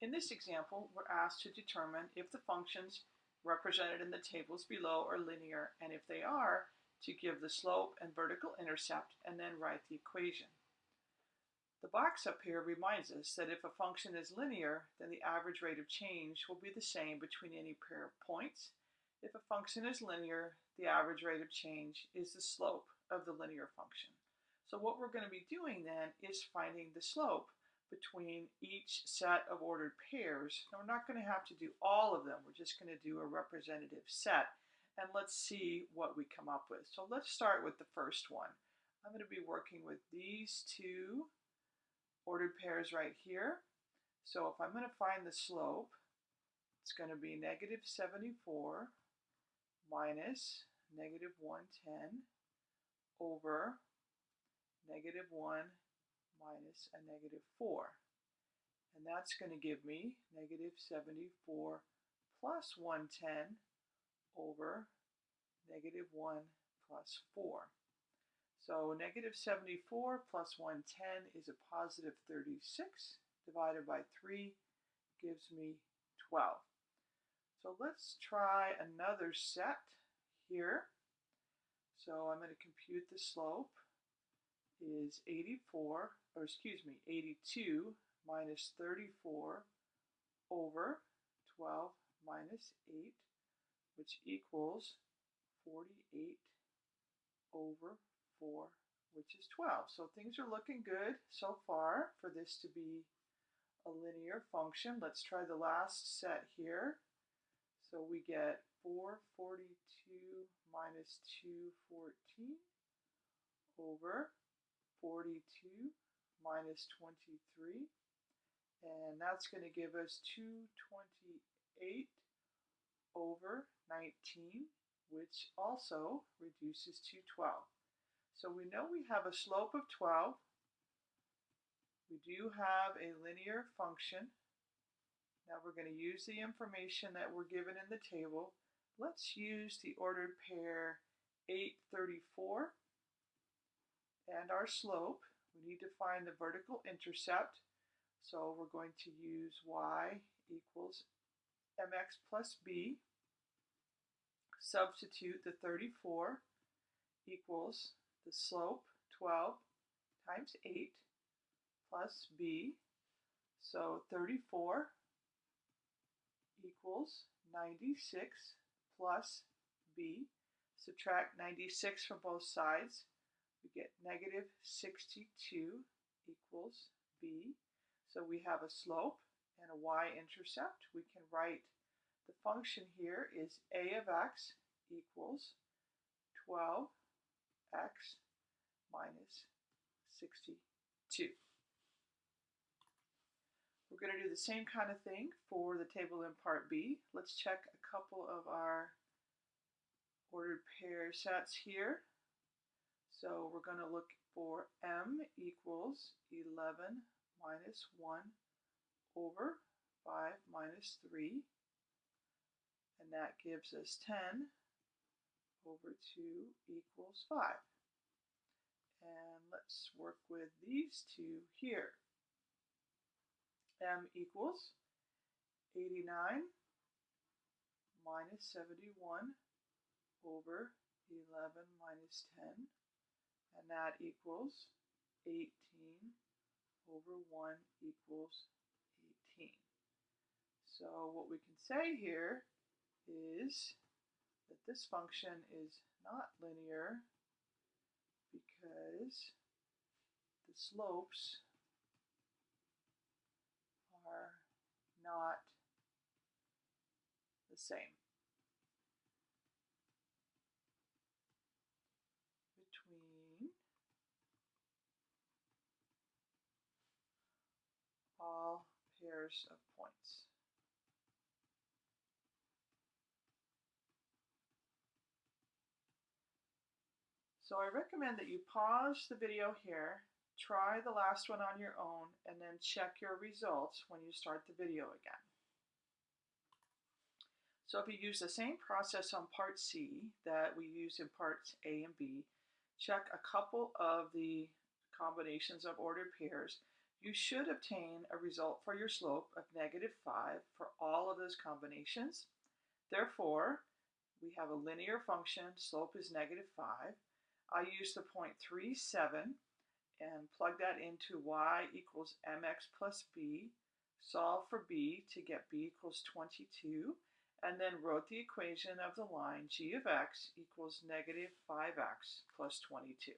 In this example, we're asked to determine if the functions represented in the tables below are linear, and if they are, to give the slope and vertical intercept and then write the equation. The box up here reminds us that if a function is linear, then the average rate of change will be the same between any pair of points. If a function is linear, the average rate of change is the slope of the linear function. So what we're going to be doing then is finding the slope between each set of ordered pairs. Now we're not going to have to do all of them. We're just going to do a representative set. And let's see what we come up with. So let's start with the first one. I'm going to be working with these two ordered pairs right here. So if I'm going to find the slope, it's going to be negative 74 minus negative 110 over negative 1 minus a negative 4. And that's going to give me negative 74 plus 110 over negative 1 plus 4. So negative 74 plus 110 is a positive 36 divided by 3 gives me 12. So let's try another set here. So I'm going to compute the slope is 84, or excuse me, 82 minus 34 over 12 minus 8, which equals 48 over 4, which is 12. So things are looking good so far for this to be a linear function. Let's try the last set here. So we get 442 minus 214 over 42 minus 23. And that's going to give us 228 over 19, which also reduces to 12. So we know we have a slope of 12. We do have a linear function. Now we're going to use the information that we're given in the table. Let's use the ordered pair 834 and our slope. We need to find the vertical intercept. So we're going to use y equals mx plus b. Substitute the 34 equals the slope 12 times 8 plus b. So 34 equals 96 plus b. Subtract 96 from both sides we get negative 62 equals b. So we have a slope and a y-intercept. We can write the function here is a of x equals 12x minus 62. We're going to do the same kind of thing for the table in part B. Let's check a couple of our ordered pair sets here. So we're going to look for m equals 11 minus 1 over 5 minus 3. And that gives us 10 over 2 equals 5. And let's work with these two here. m equals 89 minus 71 over 11 minus 10 that equals 18 over 1 equals 18. So what we can say here is that this function is not linear because the slopes are not the same. all pairs of points. So I recommend that you pause the video here, try the last one on your own, and then check your results when you start the video again. So if you use the same process on part C that we used in parts A and B, check a couple of the combinations of ordered pairs you should obtain a result for your slope of negative 5 for all of those combinations. Therefore, we have a linear function, slope is negative 5. I use the point 3, 7 and plug that into y equals mx plus b, solve for b to get b equals 22, and then wrote the equation of the line g of x equals negative 5x plus 22.